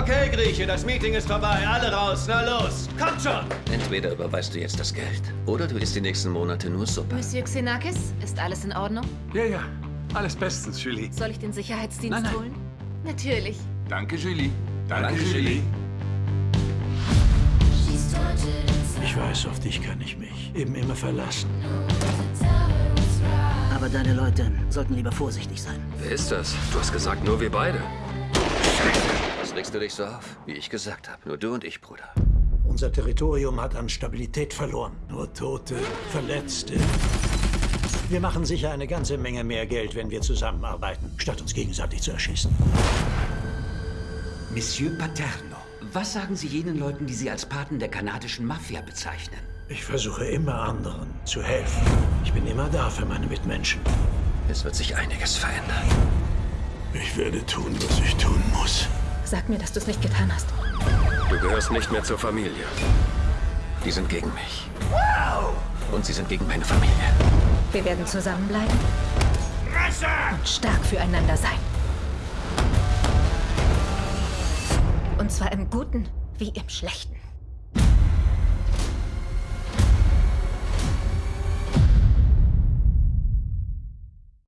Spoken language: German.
Okay, Grieche, das Meeting ist vorbei. Alle raus, na los. Kommt schon. Entweder überweist du jetzt das Geld oder du isst die nächsten Monate nur Suppe. Monsieur Xenakis, ist alles in Ordnung? Ja, ja. Alles bestens, Julie. Soll ich den Sicherheitsdienst Nein, nein. holen? Natürlich. Danke, Julie. Danke, Danke, Julie. Julie. Ich weiß, auf dich kann ich mich eben immer verlassen. Aber deine Leute sollten lieber vorsichtig sein. Wer ist das? Du hast gesagt, nur wir beide. Regst du dich so auf? Wie ich gesagt habe, nur du und ich, Bruder. Unser Territorium hat an Stabilität verloren. Nur Tote, Verletzte. Wir machen sicher eine ganze Menge mehr Geld, wenn wir zusammenarbeiten, statt uns gegenseitig zu erschießen. Monsieur Paterno, was sagen Sie jenen Leuten, die Sie als Paten der kanadischen Mafia bezeichnen? Ich versuche immer anderen zu helfen. Ich bin immer da für meine Mitmenschen. Es wird sich einiges verändern. Ich werde tun, was ich tun muss. Sag mir, dass du es nicht getan hast. Du gehörst nicht mehr zur Familie. Die sind gegen mich. Und sie sind gegen meine Familie. Wir werden zusammenbleiben und stark füreinander sein. Und zwar im Guten wie im Schlechten.